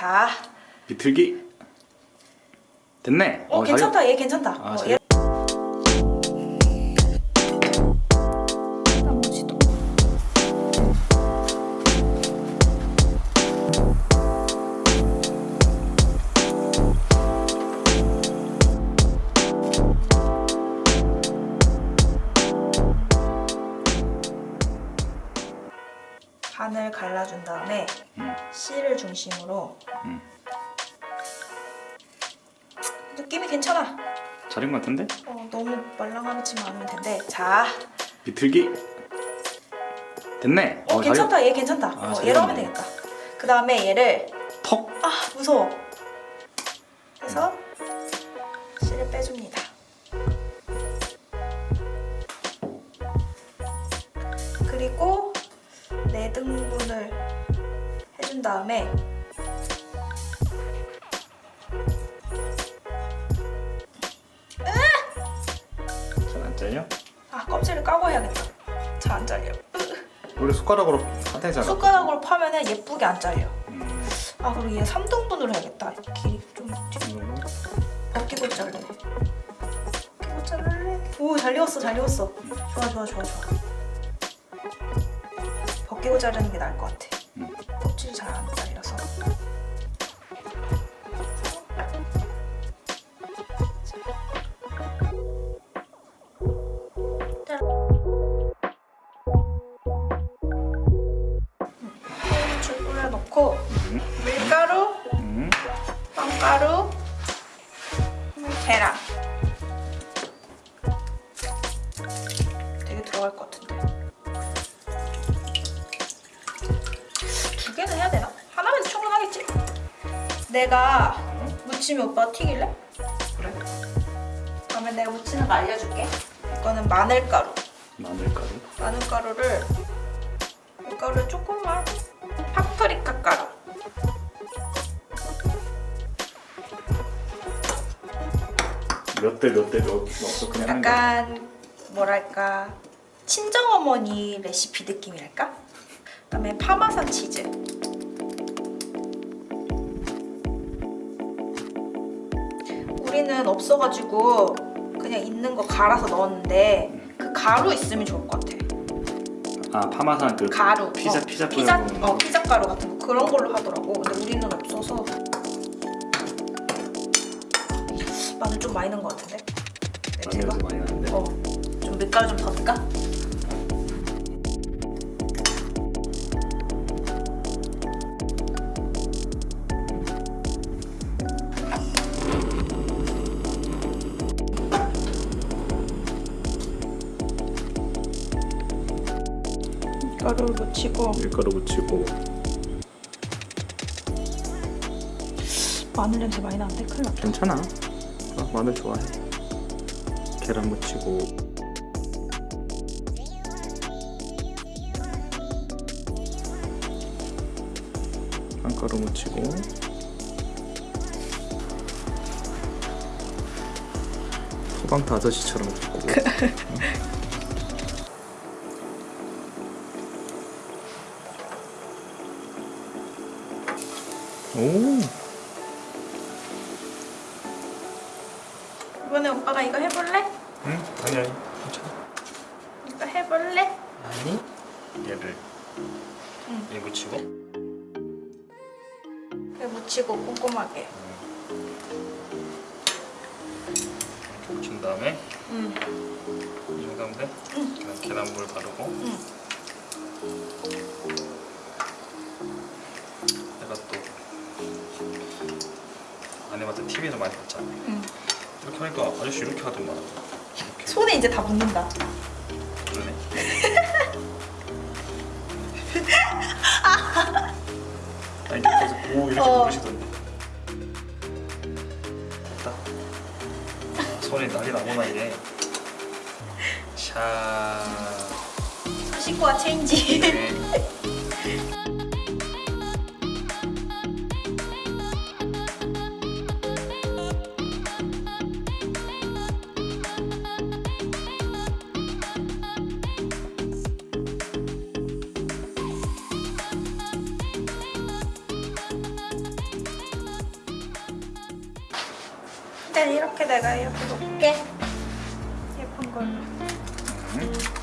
자, 비틀기 됐네 어, 잘- 괜찮다. 얘 괜찮다. 아, 어, 잘- 얘. 반을 갈라준 다음에 음. 씨를 중심으로 음. 느낌이 괜찮아. 잘인 것 같은데? 어, 너무 말랑하지만 않으면 된대. 자, 비틀기 됐네 어, 잘- 괜찮다. 얘 괜찮다. 아, 어, 잘 얘로 하면. 되겠다. 그 다음에 얘를 턱 아 무서워. 그래서 씨를 빼줍니다. 그리고 네 등분을 해준 다음에 잘안 잘려? 아 껍질을 까고 해야겠다. 잘 안 잘려. 원래 숟가락으로 파대잖아 숟가락으로 파면 은 예쁘게 안 잘려. 음. 아 그리고 얘 3등분으로 해야겠다. 길이 좀? 벗기고 자를래. 벗기고 자를래. 오, 잘 익었어, 잘 익었어. 좋아, 좋아, 좋아, 좋아. 벗기고 자르는 게 나을 것 같아. 음. 껍질이 잘 안 잘려서. 물 뿌려놓고 음. 밀가루, 음. 빵가루, 계란. 내가 무침이 오빠 튀길래? 그래 그러면 내가 무치는 거 알려줄게. 이거는 마늘가루. 마늘가루 마늘가루를 밀가루를 조금만 파프리카 가루. 몇 대 몇 대 몇 넣었어 그냥? 약간 뭐랄까 친정어머니 레시피 느낌이랄까? 그다음에 파마산 치즈 우리는 없어가지고 그냥 있는 거 갈아서 넣었는데 그 가루 있으면 좋을 것 같아. 아 파마산 그 가루. 피자 어, 피자 피자 어 피자 가루 같은 거. 그런 걸로 하더라고. 근데 우리는 없어서. 마늘 좀 많이 넣은 것 같은데? 냄새가? 마늘도 많이 나는데? 어, 좀 밀가루 좀 더 넣을까? 밀가루 묻히고. 밀가루 묻히고. 마늘 냄새 많이 나는데 큰일 났다. 괜찮아. 어, 마늘 좋아해. 계란 묻히고. 빵가루 묻히고. 소방타 아저씨처럼 굽고 오 이번에 오빠가 이거 해볼래? 응? 아니 아니 괜찮아 이거 해볼래? 아니 얘를 응. 이 묻히고 이거 묻히고 꼼꼼하게 이렇게 묻힌 다음에 응. 이 정도 하면 돼? 응. 계란물 바르고 응. 아내한테 TV에서 많이 봤잖아. 응. 이렇게 하니까 아저씨 이렇게 하더만 이렇게. 손에 이제 다 묻는다. 그러네. 아 이렇게 해서 오 이렇게 어. 누르시던데. 됐다. 아, 손에 난리 나구나 이게 샤. 씻고 와 체인지. 네. 이렇게 내가 이렇게 놓을게. 예쁜 걸로. 맛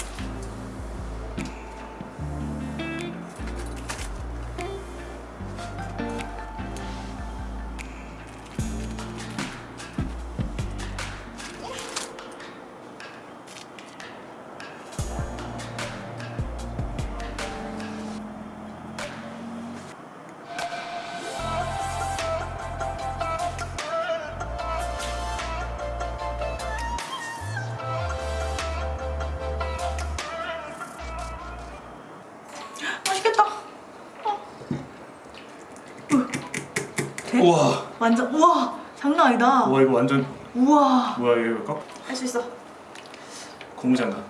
우와 완전 우와 장난 아니다. 와 이거 완전 우와 뭐야 이거 거? 할수 있어. 고무장갑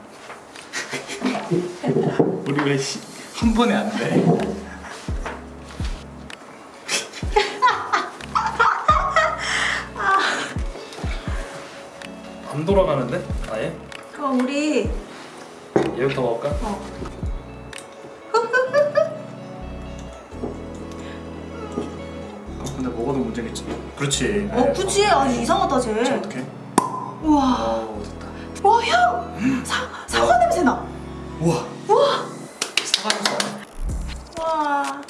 우리 왜 한 번에 안 돼? 안 돌아가는데? 아예? 그럼 우리 얘부터 먹을까? 어. 어, 문제겠지 그렇지 어 그치 아니 이상하다 쟤. 자 어떡해? 우와 어 됐다 와 향. 사 사과 냄새 나. 우와 우와 사과 냄새 와.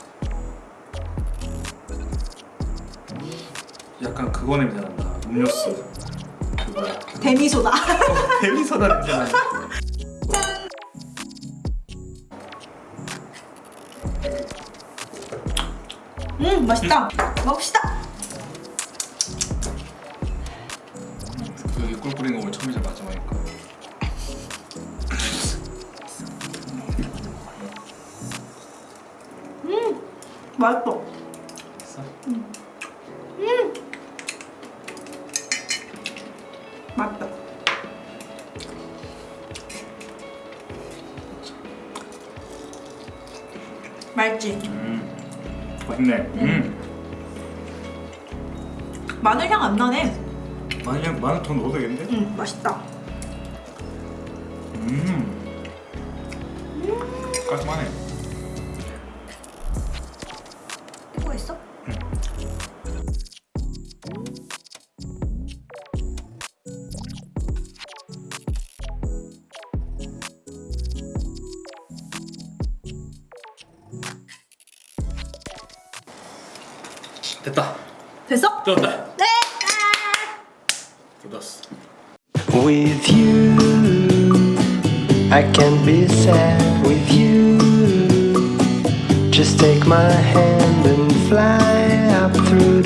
약간 그거 냄새 난다 음료수 그거야 데미소다. 데미소다 냄새 나 음 맛있다. 먹읍시다. 꿀 뿌리는 거 오늘 처음이자 마지막이니까 맛있어. 됐어? 맛있다. 맛있지? 음 맛있네 음 마늘 향 안 나네. 마늘 마늘 더 넣어도 되겠는데? 음 맛있다. 음 깔끔하네 이거 있어? 됐다 됐어? 뜯었다 네. With you, I can be sad with you. Just take my hand and fly up through